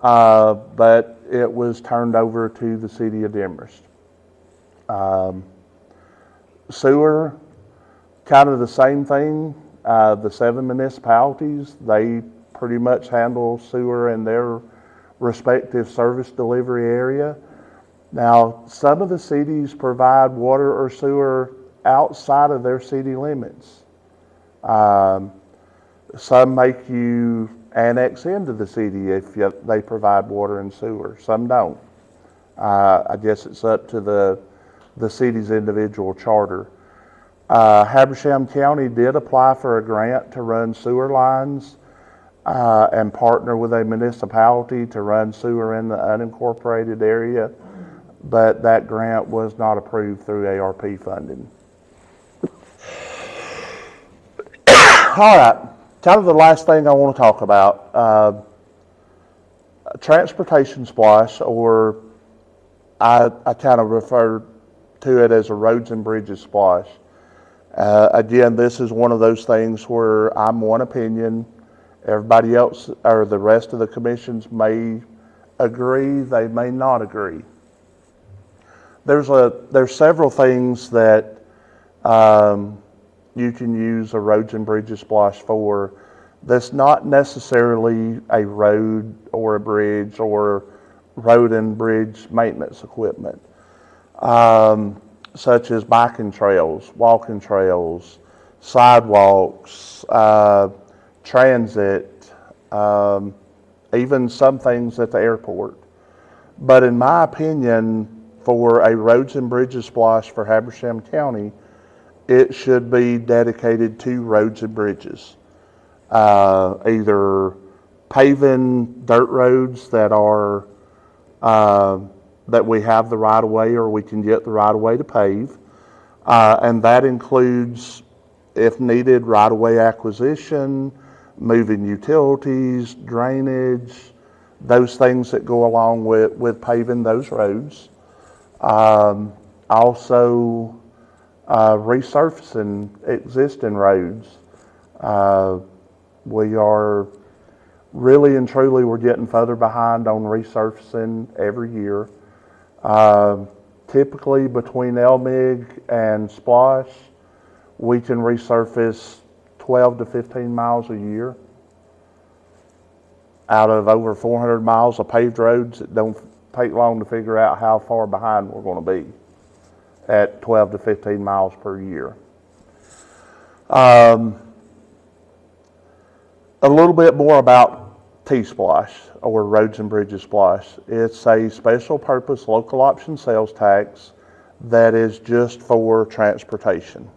Uh, but it was turned over to the city of Demorest. Um, sewer, kind of the same thing. Uh, the seven municipalities, they pretty much handle sewer in their respective service delivery area. Now, some of the cities provide water or sewer outside of their city limits. Um, some make you annex into the city if you, they provide water and sewer. Some don't. Uh, I guess it's up to the the city's individual charter. Uh, Habersham County did apply for a grant to run sewer lines uh, and partner with a municipality to run sewer in the unincorporated area, but that grant was not approved through ARP funding. All right, kind of the last thing I want to talk about. Uh, transportation SPLOST, or I, I kind of refer to it as a roads and bridges SPLOST. Uh, again, this is one of those things where I'm one opinion. Everybody else, or the rest of the commissions may agree, they may not agree. There's a, there's several things that, um, you can use a roads and bridges SPLOST for that's not necessarily a road or a bridge or road and bridge maintenance equipment um, such as biking trails, walking trails, sidewalks, uh, transit, um, even some things at the airport. But in my opinion, for a roads and bridges SPLOST for Habersham County, it should be dedicated to roads and bridges. Uh, either paving dirt roads that are uh, that we have the right of way or we can get the right of way to pave. Uh, and that includes, if needed, right of way acquisition, moving utilities, drainage, those things that go along with, with paving those roads. Um, also, uh, resurfacing existing roads. Uh, we are really and truly, we're getting further behind on resurfacing every year. Um, typically between LMIG and SPLOST, we can resurface 12 to 15 miles a year. Out of over 400 miles of paved roads, that don't take long to figure out how far behind we're going to be at 12 to 15 miles per year. Um, a little bit more about T-SPLOST or Roads and Bridges SPLOST. It's a special purpose local option sales tax that is just for transportation.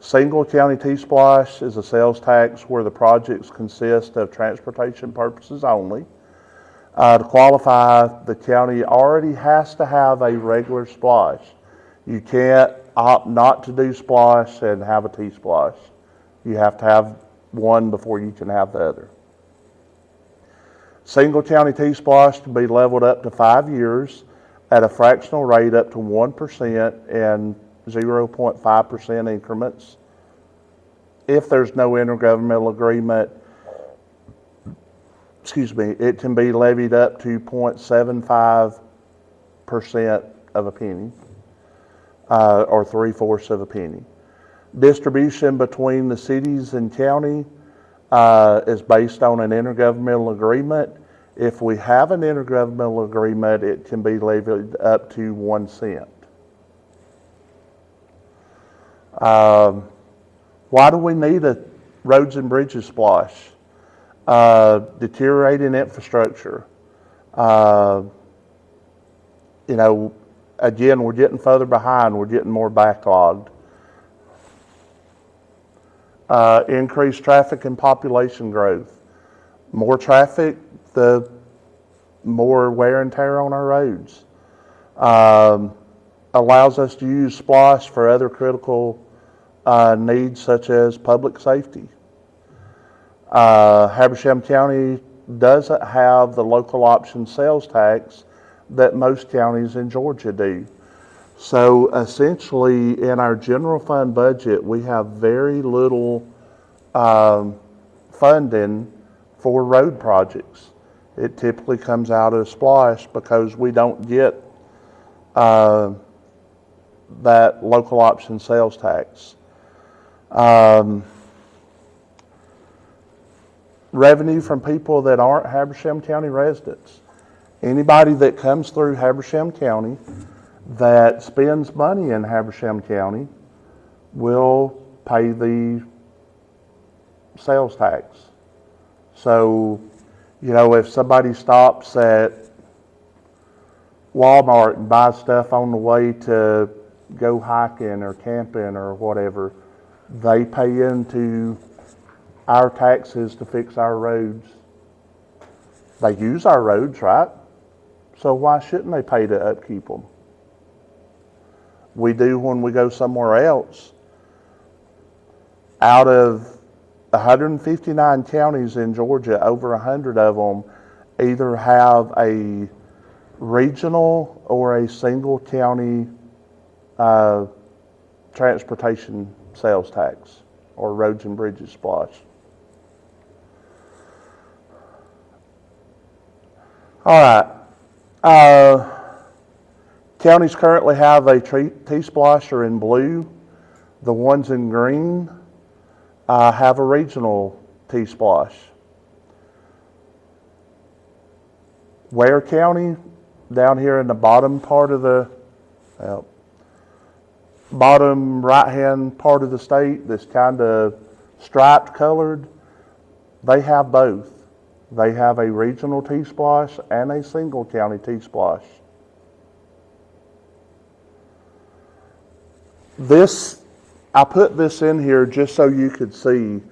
Single county T-SPLOST is a sales tax where the projects consist of transportation purposes only. Uh, to qualify, the county already has to have a regular SPLOST. You can't opt not to do SPLOST and have a T-SPLOST. You have to have one before you can have the other. Single county T-SPLOST can be leveled up to five years at a fractional rate up to 1% and 0.5% increments. If there's no intergovernmental agreement, excuse me, it can be levied up to 0.75% of a penny, uh, or three fourths of a penny. Distribution between the cities and county uh, is based on an intergovernmental agreement. If we have an intergovernmental agreement, it can be levied up to one cent. Um, why do we need a roads and bridges SPLOST? Uh, deteriorating infrastructure. Uh, you know, again, we're getting further behind, we're getting more backlogged. Uh, increased traffic and population growth. More traffic, the more wear and tear on our roads. Um, allows us to use SPLOST for other critical uh, needs such as public safety. Uh, Habersham County doesn't have the local option sales tax that most counties in Georgia do. So essentially, in our general fund budget, we have very little um, funding for road projects. It typically comes out of SPLOST because we don't get uh, that local option sales tax. Um, revenue from people that aren't Habersham County residents. Anybody that comes through Habersham County that spends money in Habersham County will pay the sales tax. So, you know, if somebody stops at Walmart and buys stuff on the way to go hiking or camping or whatever, they pay into our taxes to fix our roads. They use our roads, right? So why shouldn't they pay to upkeep them? We do when we go somewhere else. Out of 159 counties in Georgia, over 100 of them either have a regional or a single county uh, transportation sales tax or roads and bridges SPLOST. All right. Uh, counties currently have a T-splasher in blue. The ones in green uh, have a regional T-SPLOST. Ware County, down here in the bottom part of the, bottom right-hand part of the state that's kind of striped colored, they have both. They have a regional T-SPLOST and a single county T-SPLOST. This, I put this in here just so you could see.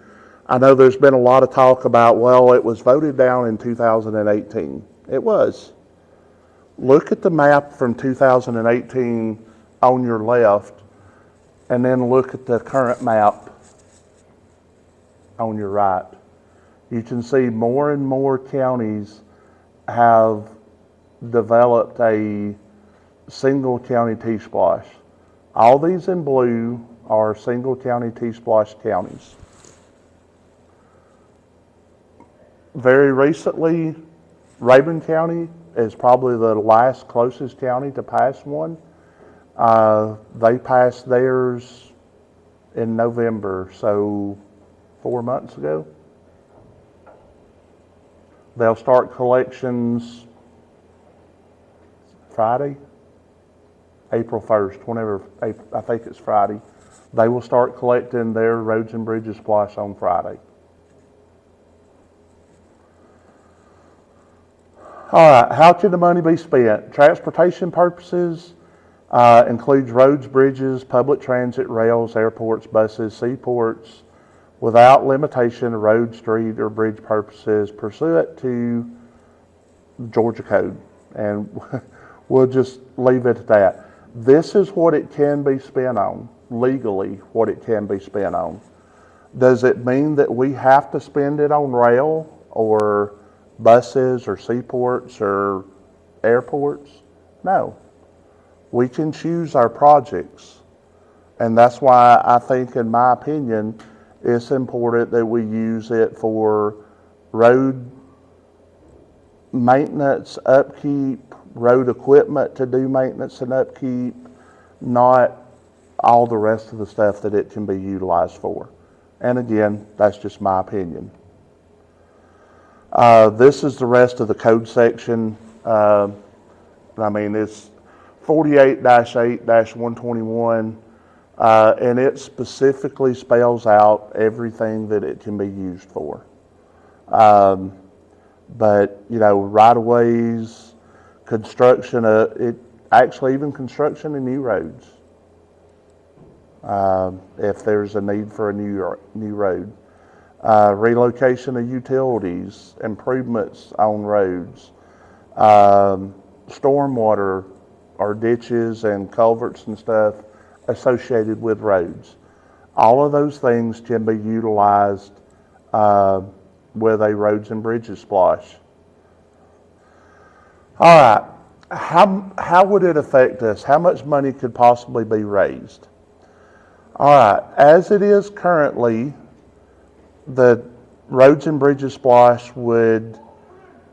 I know there's been a lot of talk about, well, it was voted down in 2018. It was. Look at the map from 2018 on your left, and then look at the current map on your right. You can see more and more counties have developed a single county T-SPLOST. All these in blue are single county T-SPLOST counties. Very recently, Rabun County is probably the last closest county to pass one. Uh, they passed theirs in November, so four months ago. They'll start collections Friday, April 1st, whenever, I think it's Friday. They will start collecting their roads and bridges SPLOST on Friday. All right, how should the money be spent? Transportation purposes uh, includes roads, bridges, public transit, rails, airports, buses, seaports, without limitation, road, street, or bridge purposes pursuant to Georgia code. And we'll just leave it at that. This is what it can be spent on, legally, what it can be spent on. Does it mean that we have to spend it on rail or buses or seaports or airports? No. We can choose our projects. And that's why I think, in my opinion, it's important that we use it for road maintenance, upkeep, road equipment to do maintenance and upkeep, not all the rest of the stuff that it can be utilized for. And again, that's just my opinion. Uh, This is the rest of the code section. Uh, I mean, it's 48-8-121, uh, and it specifically spells out everything that it can be used for. Um, But, you know, right-of-ways, construction, uh, it, actually even construction of new roads. Um, If there's a need for a new, new road. Uh, relocation of utilities, improvements on roads, um, stormwater or ditches and culverts and stuff associated with roads. All of those things can be utilized uh, with a roads and bridges SPLOST. All right, how, how would it affect us? How much money could possibly be raised? All right, as it is currently, the roads and bridges SPLOST would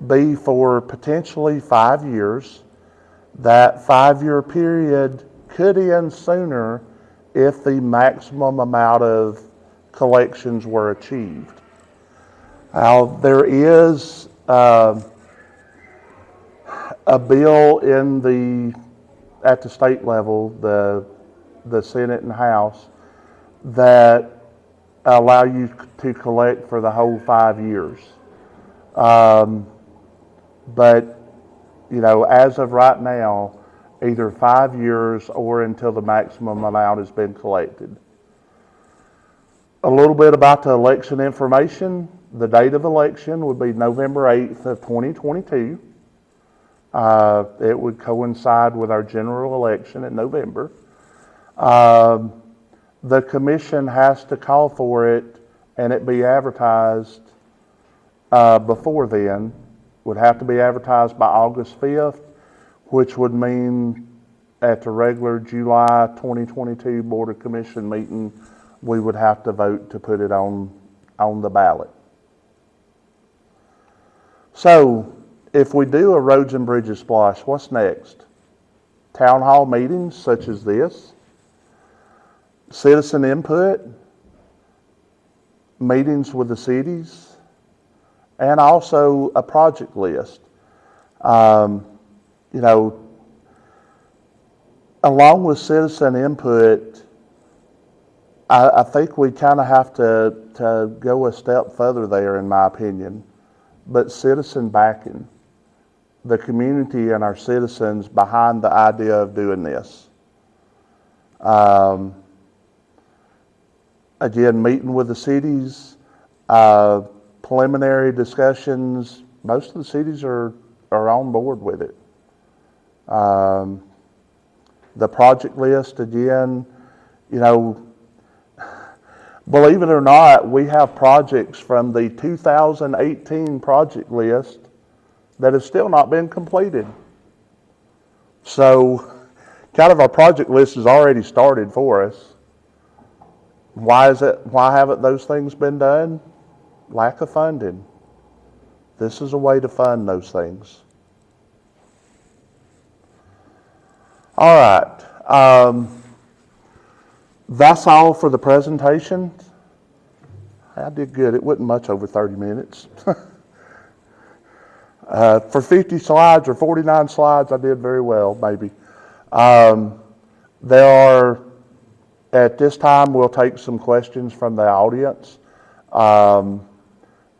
be for potentially five years. That five-year period could end sooner if the maximum amount of collections were achieved. Now, there is um, a bill in the, at the state level, the, the Senate and House, that allow you to collect for the whole five years. Um, But, you know, as of right now, either five years or until the maximum amount has been collected. A little bit about the election information. The date of election would be November 8th of 2022. Uh, It would coincide with our general election in November. Um, The commission has to call for it and it be advertised uh, before then. Would have to be advertised by August 5th, which would mean at the regular July 2022 Board of Commission meeting, we would have to vote to put it on, on the ballot. So if we do a roads and bridges SPLOST, what's next? Town hall meetings such as this, citizen input, meetings with the cities, and also a project list. Um, you know, along with citizen input, I, I think we kind of have to, to go a step further there, in my opinion. But citizen backing, the community and our citizens behind the idea of doing this. Um, again, meeting with the cities, uh, preliminary discussions, most of the cities are, are on board with it. Um, the project list, again, you know, believe it or not, we have projects from the 2018 project list that have still not been completed. So, kind of our project list has already started for us. Why is it, why haven't those things been done? Lack of funding. This is a way to fund those things. All right. Um, that's all for the presentation. I did good. It wasn't much over 30 minutes. uh, for 50 slides or 49 slides, I did very well, maybe. Um, there are, at this time, we'll take some questions from the audience. Um,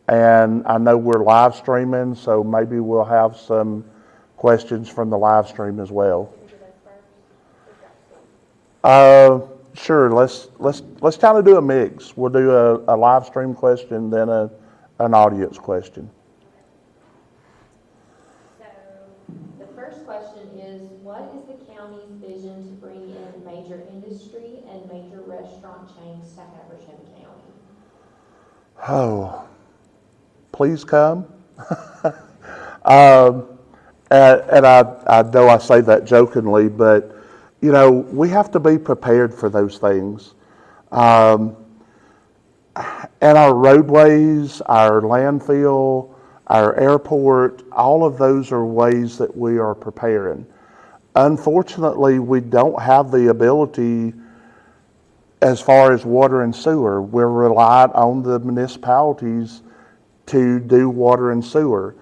and I know we're live streaming, so maybe we'll have some questions from the live stream as well. Uh, sure, let's, let's, let's kind of do a mix. We'll do a, a live stream question, then a, an audience question. So, the first question is, what is the county's vision to bring in major industry and major restaurant chains to Habersham County? Oh, please come. um, and and I, I know I say that jokingly, but you know, we have to be prepared for those things. Um, and our roadways, our landfill, our airport, all of those are ways that we are preparing. Unfortunately, we don't have the ability as far as water and sewer. We're reliant on the municipalities to do water and sewer.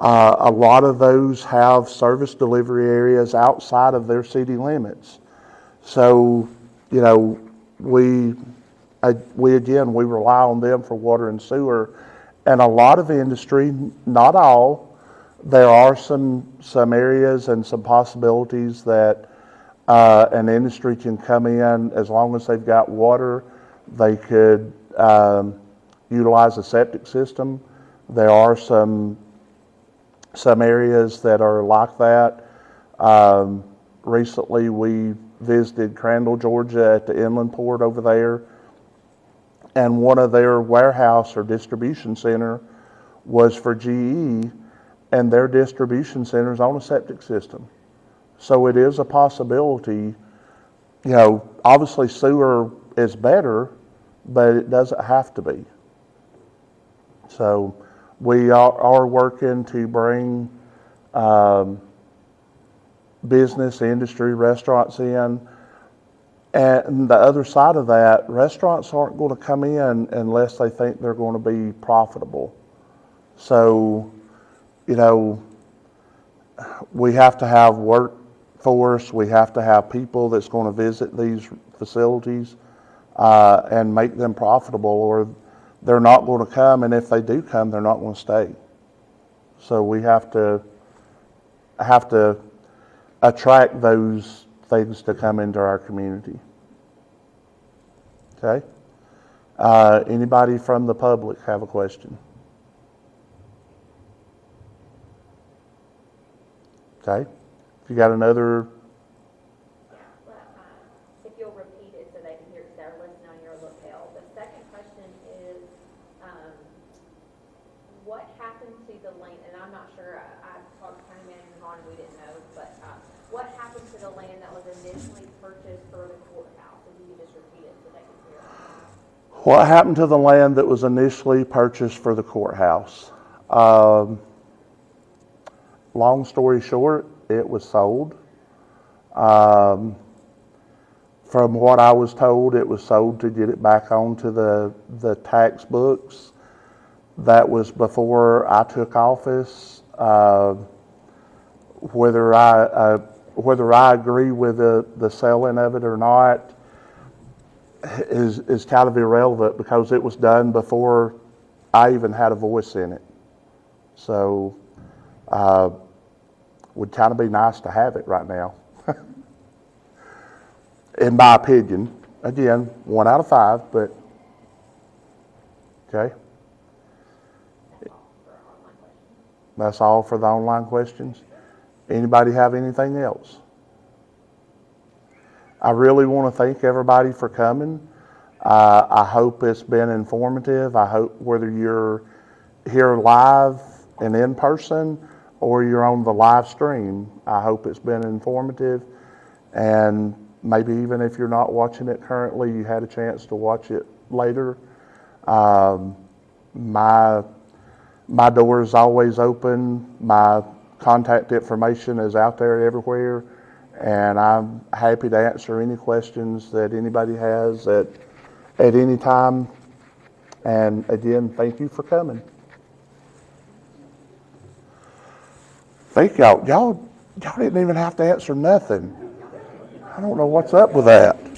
Uh, a lot of those have service delivery areas outside of their city limits. So, you know, we, uh, we again, we rely on them for water and sewer. And a lot of industry, not all, there are some, some areas and some possibilities that uh, an industry can come in as long as they've got water. They could um, utilize a septic system. There are some some areas that are like that. Um, recently, we visited Crandall, Georgia, at the inland port over there, and one of their warehouse or distribution center was for GE, and their distribution center is on a septic system. So it is a possibility. You know, obviously sewer is better, but it doesn't have to be. So we are, are working to bring um, business, industry, restaurants in. And the other side of that, restaurants aren't going to come in unless they think they're going to be profitable. So, you know, we have to have workforce, we have to have people that's going to visit these facilities uh, and make them profitable, or they're not going to come, and if they do come, they're not going to stay. So we have to have to attract those things to come into our community. Okay. Uh, anybody from the public have a question? Okay. If you got another, Yeah, but, um, if you'll repeat it so they can hear, because they're listening on your lapel. The second question is, um, what happened to the land, and I'm not sure, I, I talked to county manager Vaughn, we didn't know, but, uh, what happened to the land that was initially purchased for the courthouse? If you could just repeat it so they can hear. What happened to the land that was initially purchased for the courthouse? Um, long story short, it was sold. Um, from what I was told, it was sold to get it back onto the, the tax books. That was before I took office. Uh, whether I, uh, whether I agree with the, the selling of it or not is, is kind of irrelevant because it was done before I even had a voice in it. So, uh, would kind of be nice to have it right now. In my opinion, again, one out of five, but, okay. That's all for the online questions. Anybody have anything else? I really want to thank everybody for coming. Uh, I hope it's been informative. I hope whether you're here live and in person or you're on the live stream, I hope it's been informative. And maybe even if you're not watching it currently, you had a chance to watch it later. Um, my my door is always open. My contact information is out there everywhere, and I'm happy to answer any questions that anybody has at at any time. And again, thank you for coming. Thank y'all. Y'all y'all didn't even have to answer nothing. I don't know what's up with that.